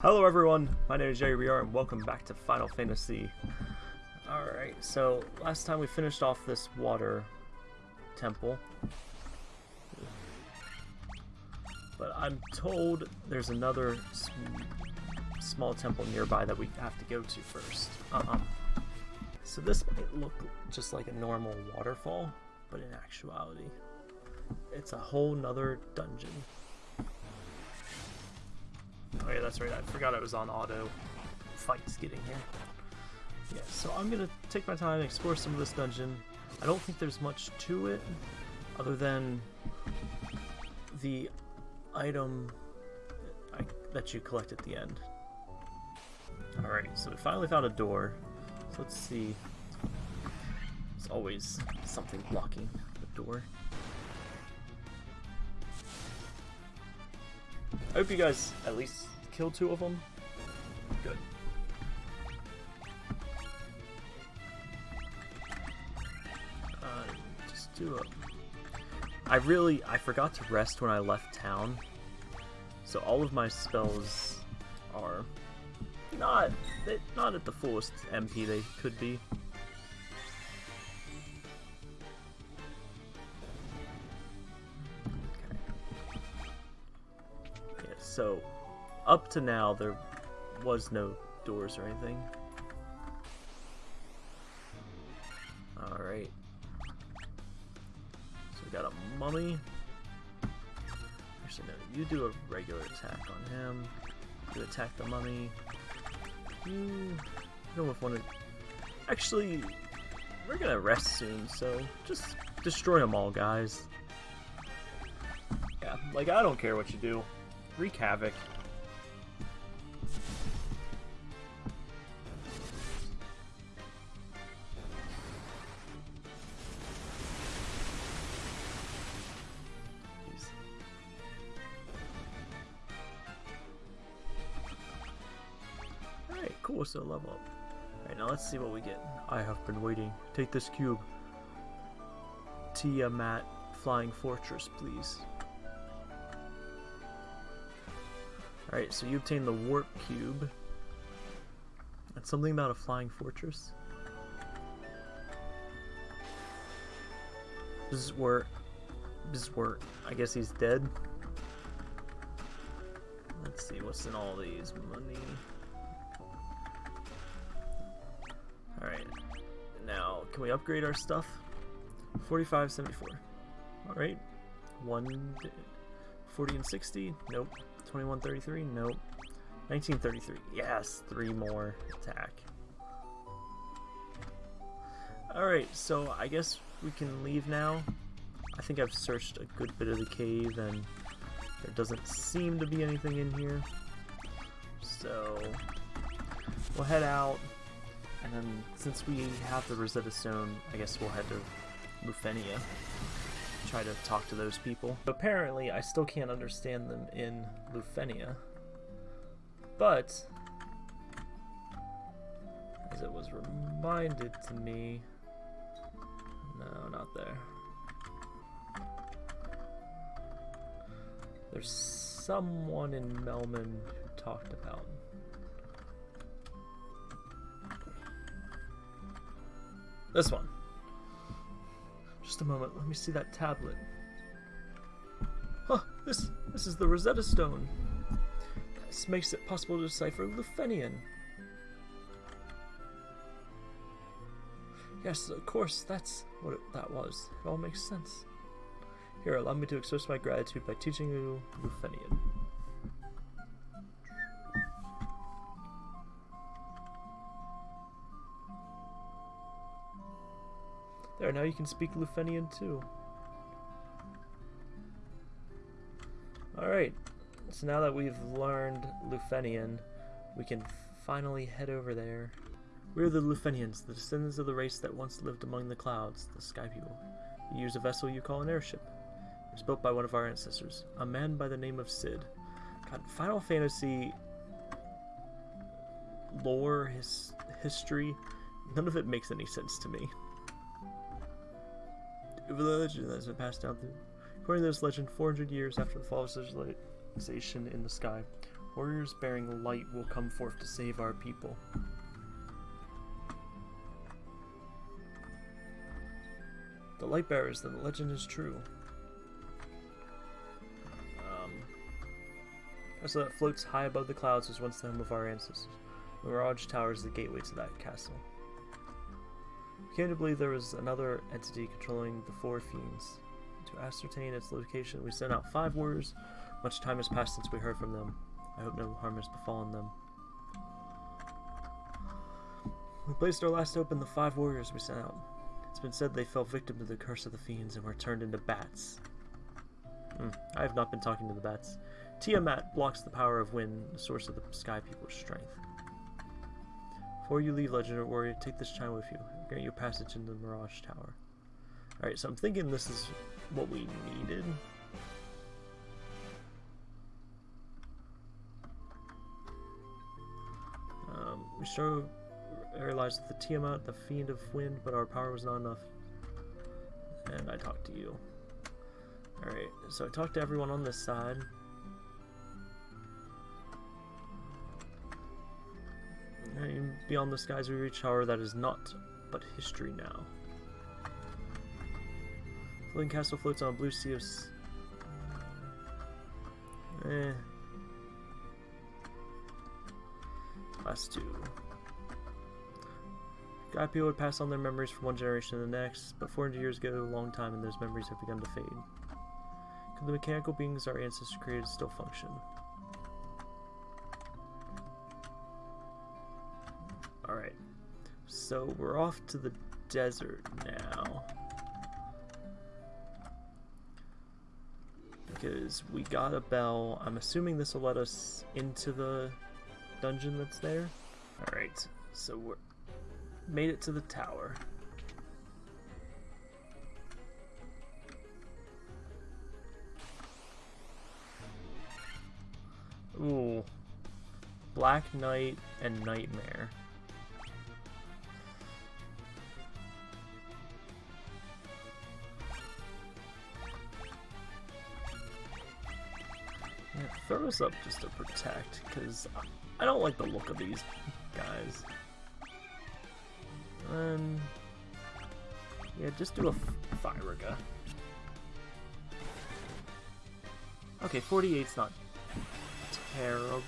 Hello everyone, my name is Jerry BR and welcome back to Final Fantasy. Alright, so last time we finished off this water temple. But I'm told there's another sm small temple nearby that we have to go to first. Uh-uh. So this might look just like a normal waterfall, but in actuality, it's a whole nother dungeon. Oh yeah, that's right. I forgot I was on auto. Fights getting here. Yeah, so I'm gonna take my time and explore some of this dungeon. I don't think there's much to it, other than the item I, that you collect at the end. Alright, so we finally found a door. So let's see. There's always something blocking the door. Hope you guys at least kill two of them. Good. Uh, just do it. I really, I forgot to rest when I left town. So all of my spells are not, not at the fullest MP they could be. So, up to now, there was no doors or anything. Alright. So we got a mummy. Actually, no, you do a regular attack on him. You attack the mummy. You don't want to... Actually, we're gonna rest soon, so just destroy them all, guys. Yeah, like, I don't care what you do. Wreak havoc. Alright, cool, so level up. Alright, now let's see what we get. I have been waiting. Take this cube. Tiamat Flying Fortress, please. Alright, so you obtain the Warp Cube. That's something about a flying fortress. This is. I guess he's dead. Let's see, what's in all these? Money... Alright. Now, can we upgrade our stuff? 4574. Alright. 1... 40 and 60? Nope. 2133? Nope. 1933. Yes, three more attack. Alright, so I guess we can leave now. I think I've searched a good bit of the cave and there doesn't seem to be anything in here. So we'll head out and then since we have the Rosetta Stone, I guess we'll head to Lufenia try to talk to those people. Apparently, I still can't understand them in Lufenia. But, as it was reminded to me, no, not there. There's someone in Melmond who talked about This one. Just a moment, let me see that tablet. Huh, this, this is the Rosetta Stone. This makes it possible to decipher Lufenian. Yes, of course, that's what it, that was. It all makes sense. Here, allow me to express my gratitude by teaching you Lufenian. There, now you can speak Lufenian too. Alright, so now that we've learned Lufenian, we can finally head over there. We're the Lufenians, the descendants of the race that once lived among the clouds, the Sky People. You use a vessel you call an airship. It was built by one of our ancestors, a man by the name of Sid. God, Final Fantasy lore, his history, none of it makes any sense to me legend that has been passed down through. According to this legend, 400 years after the fall of civilization in the sky, Warriors bearing light will come forth to save our people. The light bearers, then the legend is true. Um, so that floats high above the clouds was once the home of our ancestors. The Mirage Tower is the gateway to that castle. Came to believe there was another entity controlling the four fiends. To ascertain its location, we sent out five warriors. Much time has passed since we heard from them. I hope no harm has befallen them. We placed our last hope in the five warriors we sent out. It's been said they fell victim to the curse of the fiends and were turned into bats. Hmm, I have not been talking to the bats. Tiamat blocks the power of wind, the source of the sky people's strength. Before you leave, Legendary Warrior, take this chime with you. Grant you passage into the Mirage Tower. Alright, so I'm thinking this is what we needed. Um, we sure realized that the Tiamat, the Fiend of Wind, but our power was not enough. And I talked to you. Alright, so I talked to everyone on this side. And beyond the skies we reach, however, that is not but history now. Floating castle floats on a blue sea of... Eh. Last two. God people would pass on their memories from one generation to the next, but 400 years ago, a long time, and those memories have begun to fade. Could the mechanical beings our ancestors created still function? So we're off to the desert now. Because we got a bell. I'm assuming this will let us into the dungeon that's there. Alright, so we're made it to the tower. Ooh. Black Knight and Nightmare. Throw this up just to protect, because I don't like the look of these guys. Um, yeah, just do a Firaga. Okay, 48's not terrible.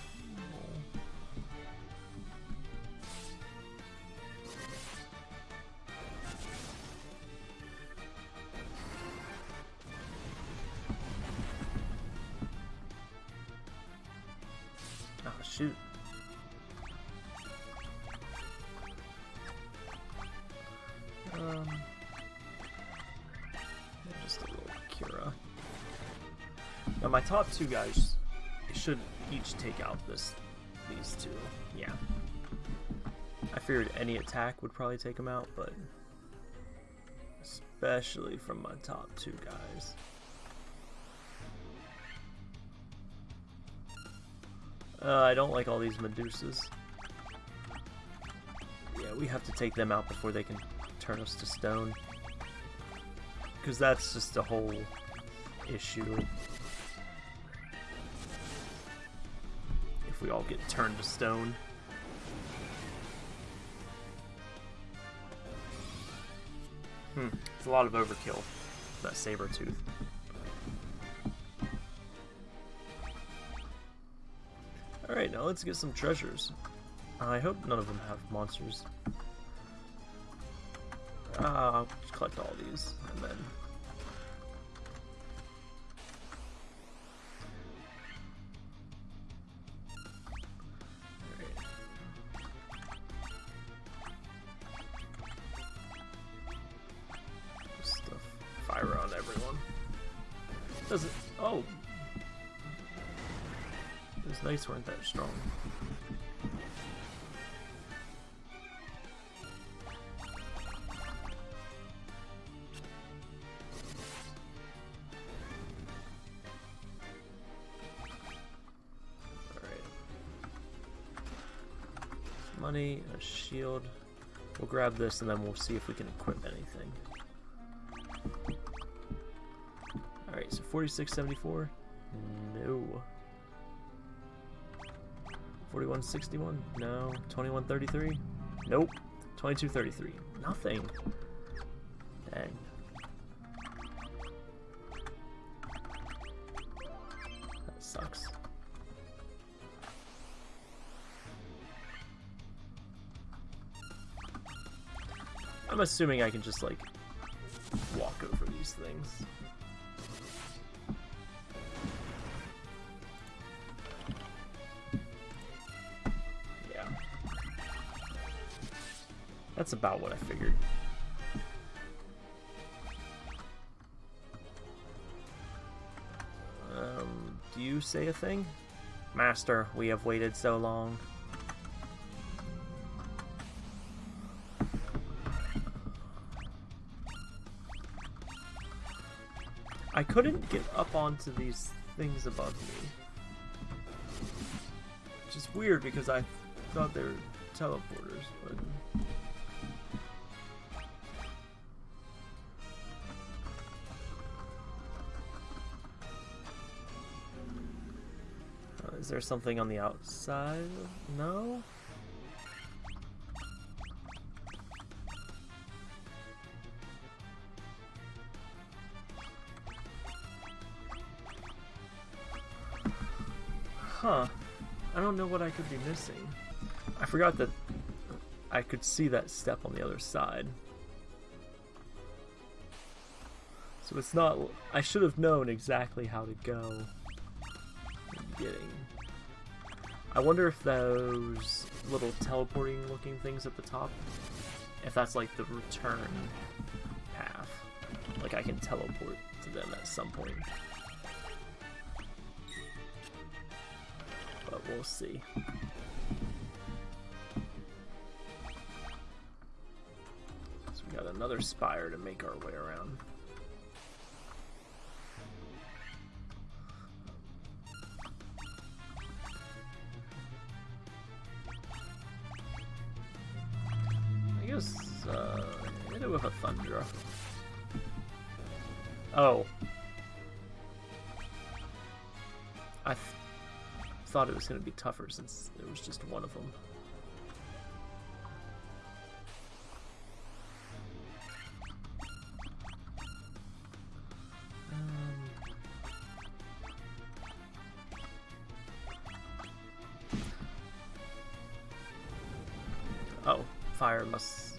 Two guys should each take out this these two. Yeah. I figured any attack would probably take them out, but especially from my top two guys. Uh, I don't like all these Medusas. Yeah, we have to take them out before they can turn us to stone. Because that's just a whole issue. If we all get turned to stone. Hmm, it's a lot of overkill, that saber tooth. Alright, now let's get some treasures. I hope none of them have monsters. Uh, collect all these, and then... Doesn't... Oh! Those knights weren't that strong. Money, a shield. We'll grab this and then we'll see if we can equip anything. 4674? No. 4161? No. 2133? Nope. 2233. Nothing. Dang. That sucks. I'm assuming I can just, like, walk over these things. That's about what I figured. Um, do you say a thing? Master, we have waited so long. I couldn't get up onto these things above me. Which is weird because I thought they were teleporters, but... there something on the outside? No? Huh. I don't know what I could be missing. I forgot that I could see that step on the other side. So it's not... I should have known exactly how to go. Getting... I wonder if those little teleporting looking things at the top, if that's like the return path. Like I can teleport to them at some point. But we'll see. So we got another spire to make our way around. I th thought it was going to be tougher since there was just one of them. Um, Oh, fire must...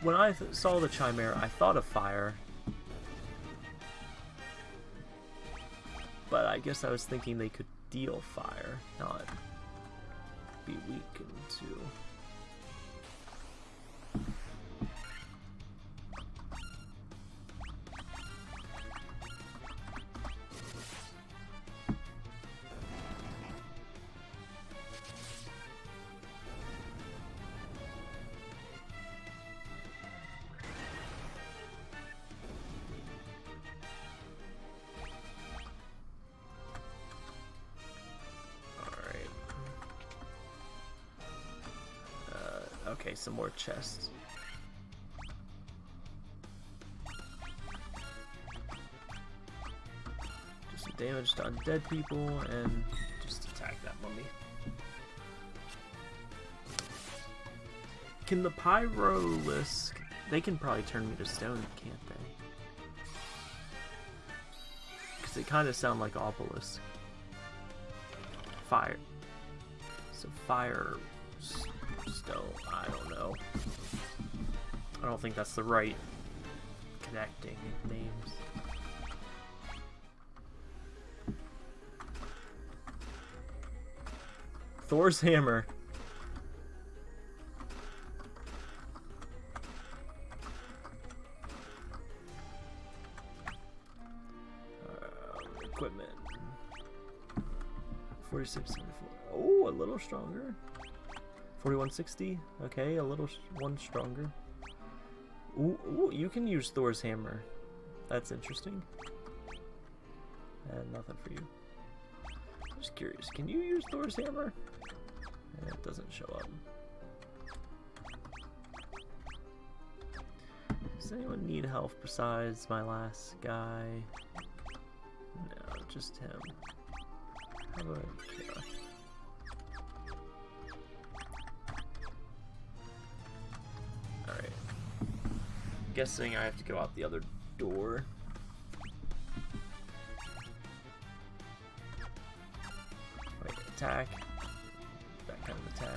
When I saw the Chimera, I thought of fire. I guess I was thinking they could deal fire, not be weakened to. Okay, some more chests. Do some damage to undead people and just attack that mummy. Can the Pyrolisk... They can probably turn me to stone, can't they? Because they kind of sound like Obelisk. Fire. So fire I don't think that's the right connecting names. Thor's hammer. Um, equipment. 46, 74. Oh, a little stronger. 4160. Okay, a little one stronger. Ooh, ooh, you can use Thor's hammer. That's interesting. And nothing for you. I'm just curious, can you use Thor's hammer? Eh, It doesn't show up. Does anyone need help besides my last guy? No, just him. How about guessing I have to go out the other door. Wait, attack. That kind of attack.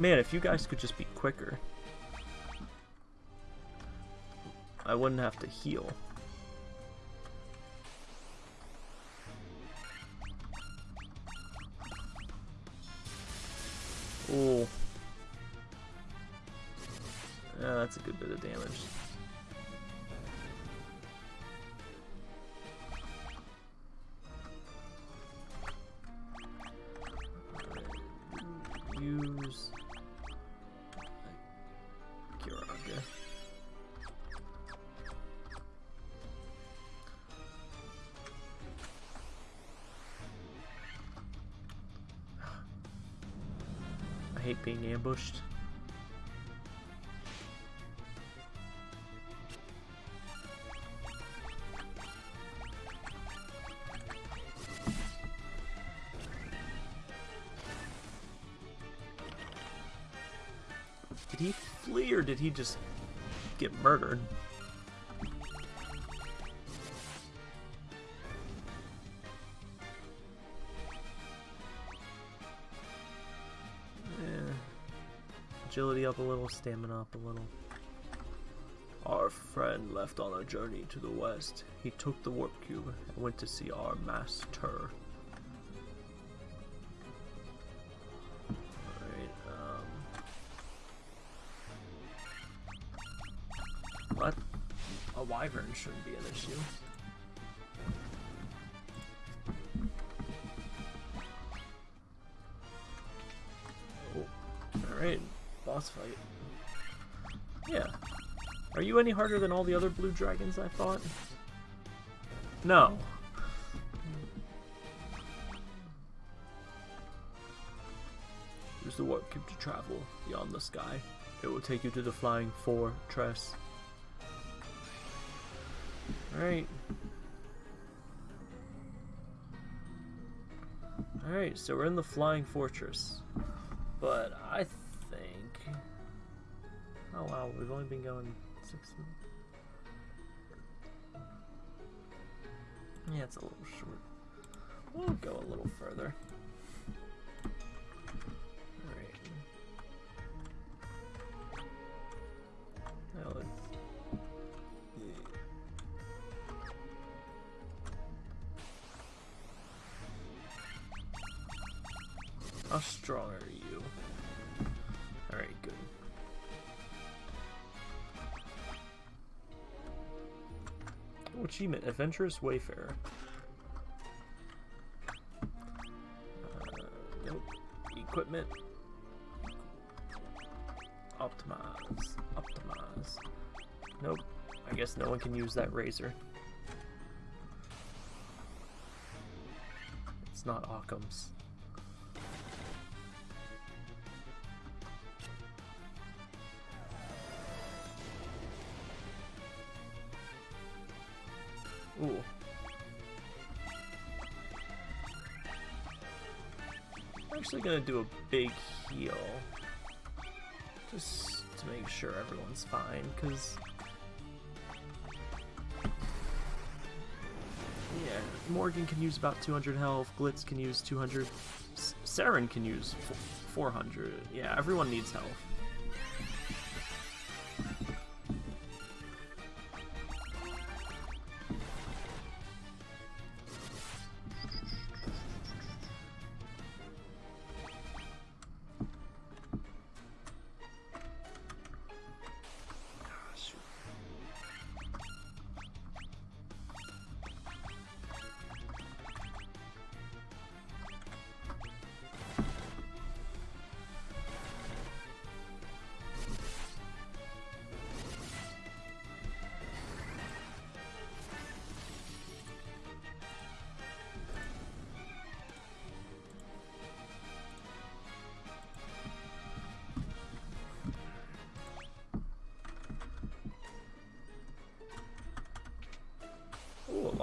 Man, if you guys could just be quicker. I wouldn't have to heal. Ooh. Yeah, that's a good bit of damage. Ambushed. Did he flee or did he just get murdered? Agility up a little, stamina up a little. Our friend left on a journey to the west. He took the warp cube and went to see our master. Um... What? A wyvern shouldn't be an issue. Any harder than all the other blue dragons I fought? No. Use the warp cube to travel beyond the sky. It will take you to the flying fortress. Alright. Alright, so we're in the flying fortress. But I think... Oh wow, we've only been going Yeah, it's a little short. We'll go a little further. Achievement, Adventurous Wayfarer. Uh, nope. Equipment. Optimize. Optimize. Nope. I guess no one can use that razor. It's not Occam's. Actually gonna do a big heal. Just to make sure everyone's fine, because... Yeah, Morgan can use about 200 health, Glitz can use 200, S Saren can use 400. Yeah, everyone needs health.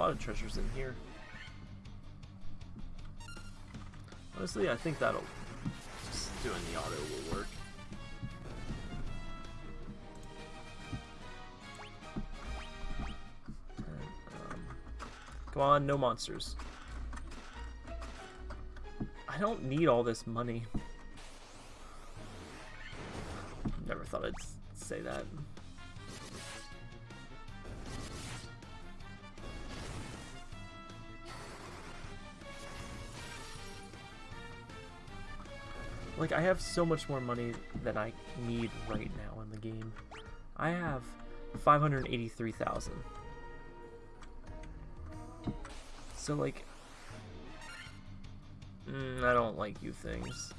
Lot of treasures in here. Honestly, I think that'll just doing the auto will work. Um, come on, no monsters. I don't need all this money. Never thought I'd say that. I have so much more money than I need right now in the game. I have 583,000. So, like, mm, I don't like you things.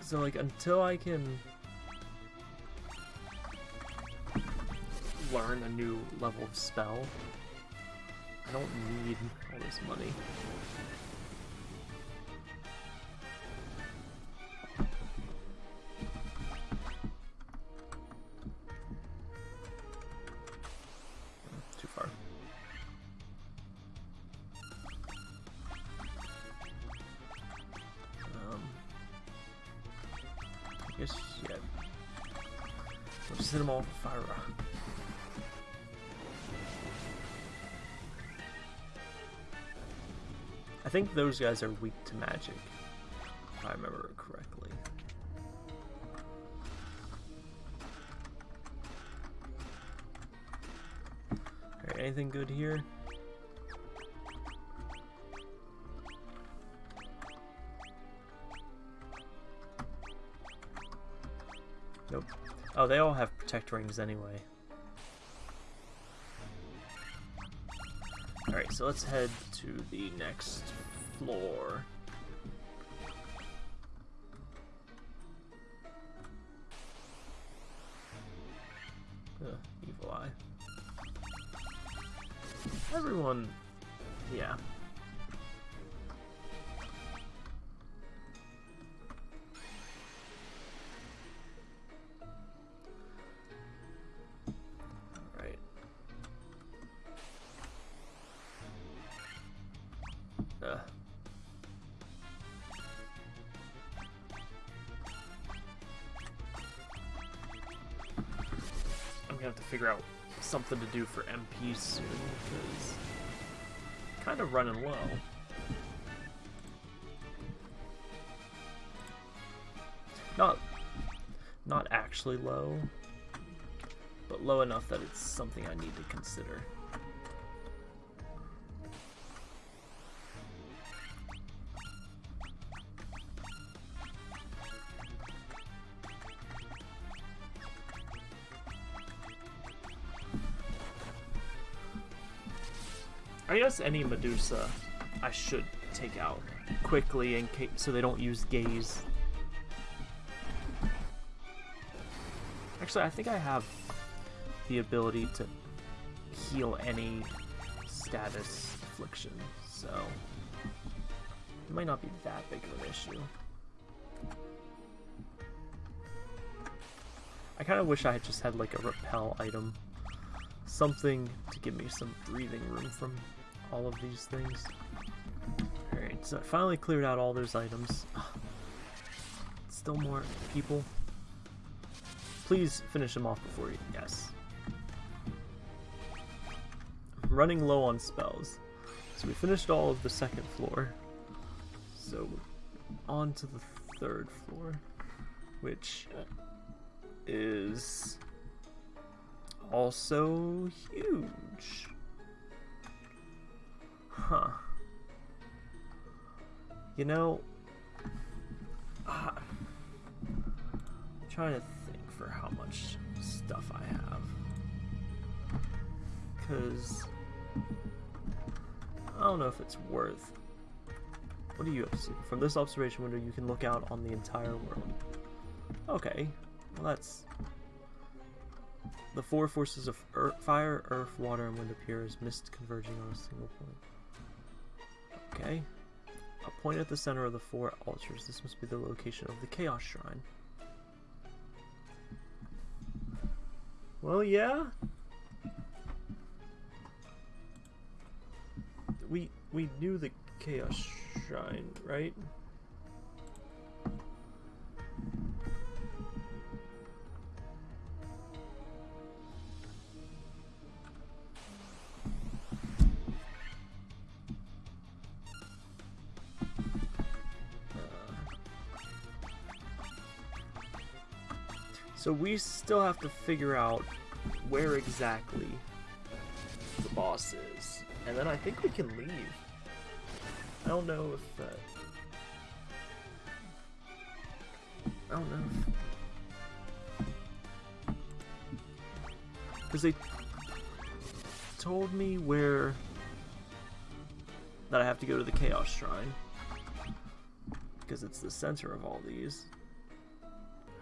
So, like, until I can learn a new level of spell, I don't need all this money. Those guys are weak to magic, if I remember correctly. Alright, anything good here? Nope. Oh, they all have protect rings anyway. Alright, so let's head to the next floor. Ugh, evil eye. Everyone, figure out something to do for MP soon, because kind of running low. Not, not actually low, but low enough that it's something I need to consider. Any Medusa I should take out quickly in case so they don't use gaze. Actually, I think I have the ability to heal any status affliction, so it might not be that big of an issue. I kind of wish I had just had like a repel item. Something to give me some breathing room from all of these things. Alright, so I finally cleared out all those items. Still more people. Please finish them off before you... Yes. I'm running low on spells. So we finished all of the second floor. So on to the third floor, which is also huge. Huh. You know, uh, I'm trying to think for how much stuff I have. Because I don't know if it's worth. What do you have to? From this observation window, you can look out on the entire world. Okay, well that's... The four forces of earth, fire, earth, water, and wind appear as mist converging on a single point. Okay. A point at the center of the four altars. This must be the location of the Chaos Shrine. Well, yeah. We we knew the Chaos Shrine, right? So we still have to figure out where exactly the boss is. And then I think we can leave. I don't know if that... I don't know Because they told me where... That I have to go to the Chaos Shrine. Because it's the center of all these.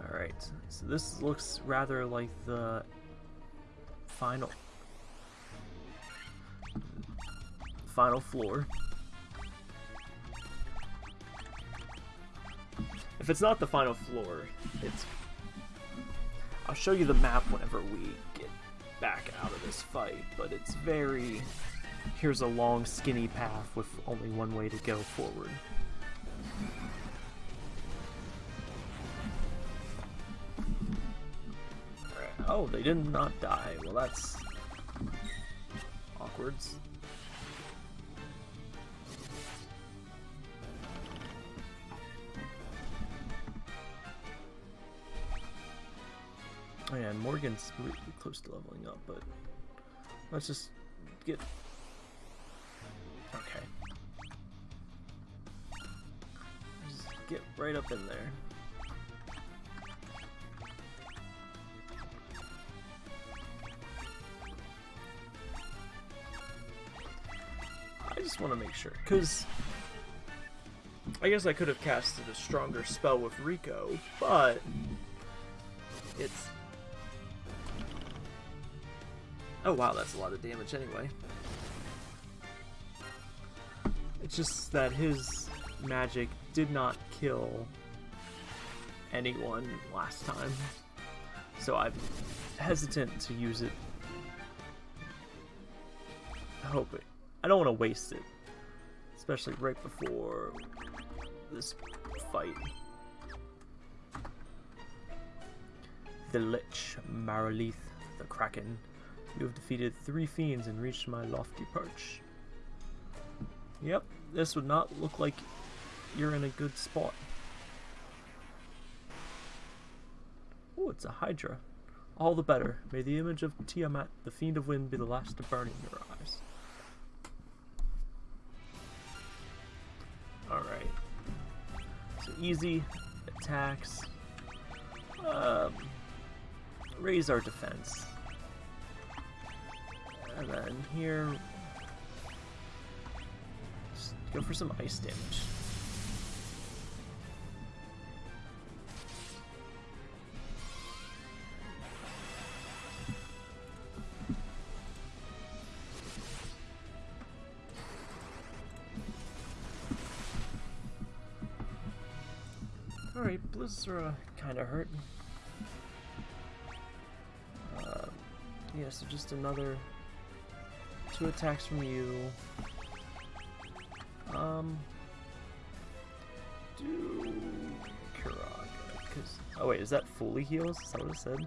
Alright, so this looks rather like the final final floor. If it's not the final floor, it's... I'll show you the map whenever we get back out of this fight, but it's very... Here's a long, skinny path with only one way to go forward. Oh, they did not die. Well, that's awkward. Oh yeah, Morgan's really close to leveling up, but let's just get... Okay. Just get right up in there. Just want to make sure, because I guess I could have casted a stronger spell with Rico, but it's... Oh wow, that's a lot of damage anyway. It's just that his magic did not kill anyone last time, so I'm hesitant to use it. I hope it I don't want to waste it. Especially right before this fight. The Lich, Marilith, the Kraken. You have defeated three fiends and reached my lofty perch. Yep, this would not look like you're in a good spot. Oh, it's a Hydra. All the better. May the image of Tiamat, the Fiend of Wind, be the last to burn in your eyes. Easy attacks. Um, raise our defense. And then here, go for some ice damage. Blizzard uh, kinda hurt. Uh, yeah, so just another two attacks from you. Um, do because oh wait, is that fully heals? Is that what it said?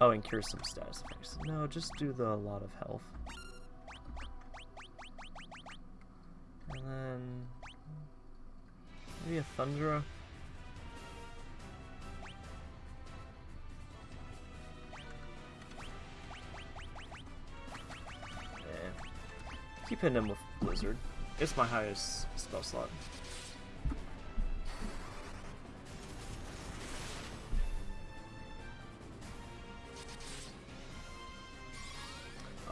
Oh, and cure some status effects. No, just do the lot of health. And then Maybe a Thundera? Keep hitting him with Blizzard. It's my highest spell slot.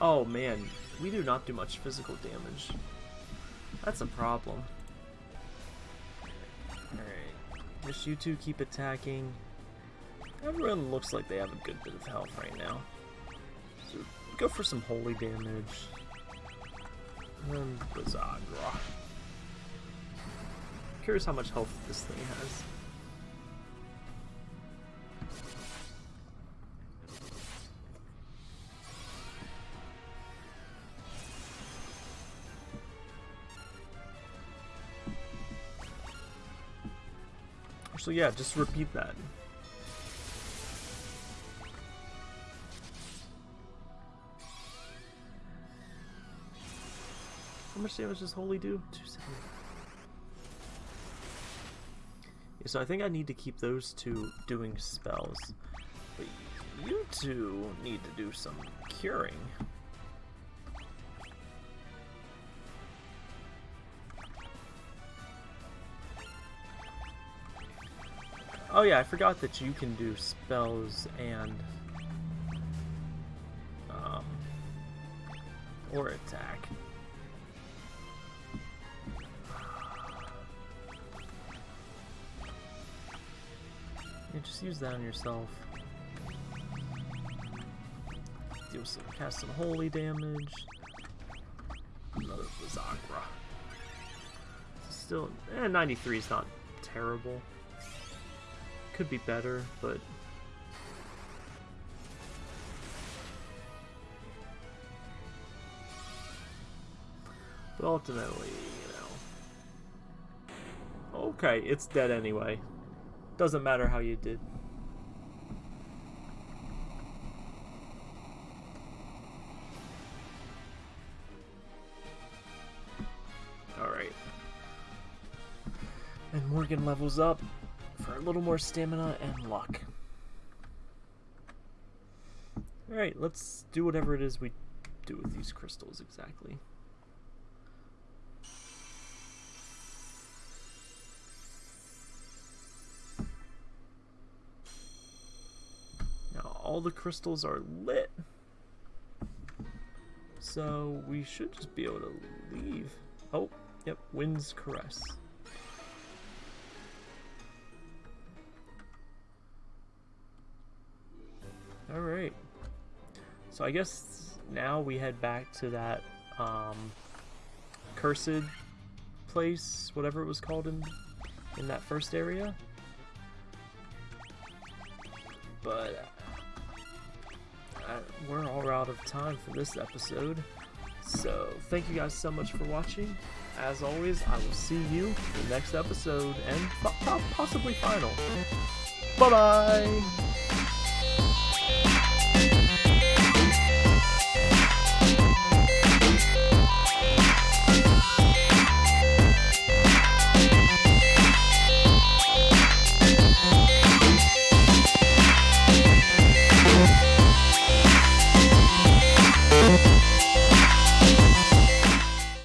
Oh man, we do not do much physical damage. That's a problem. Alright, just you two keep attacking. Everyone looks like they have a good bit of health right now. So go for some holy damage. And bizarre. Curious how much health this thing has. Actually, yeah, just repeat that. Much damage does Holy do? 270. Yeah, so I think I need to keep those two doing spells. But you two need to do some curing. Oh yeah, I forgot that you can do spells and um, or attack. Just use that on yourself. Deal some, cast some holy damage. Another Blizzaga. Still, eh, 93 is not terrible. Could be better, but... But ultimately, you know... Okay, it's dead anyway. Doesn't matter how you did. Alright. And Morgan levels up for a little more stamina and luck. Alright, let's do whatever it is we do with these crystals exactly. All the crystals are lit. So, we should just be able to leave. Oh, yep, Wind's Caress. Alright. So I guess now we head back to that um, cursed place, whatever it was called in in that first area. But we're all out of time for this episode. So thank you guys so much for watching. As always, I will see you in the next episode and possibly final. Bye bye!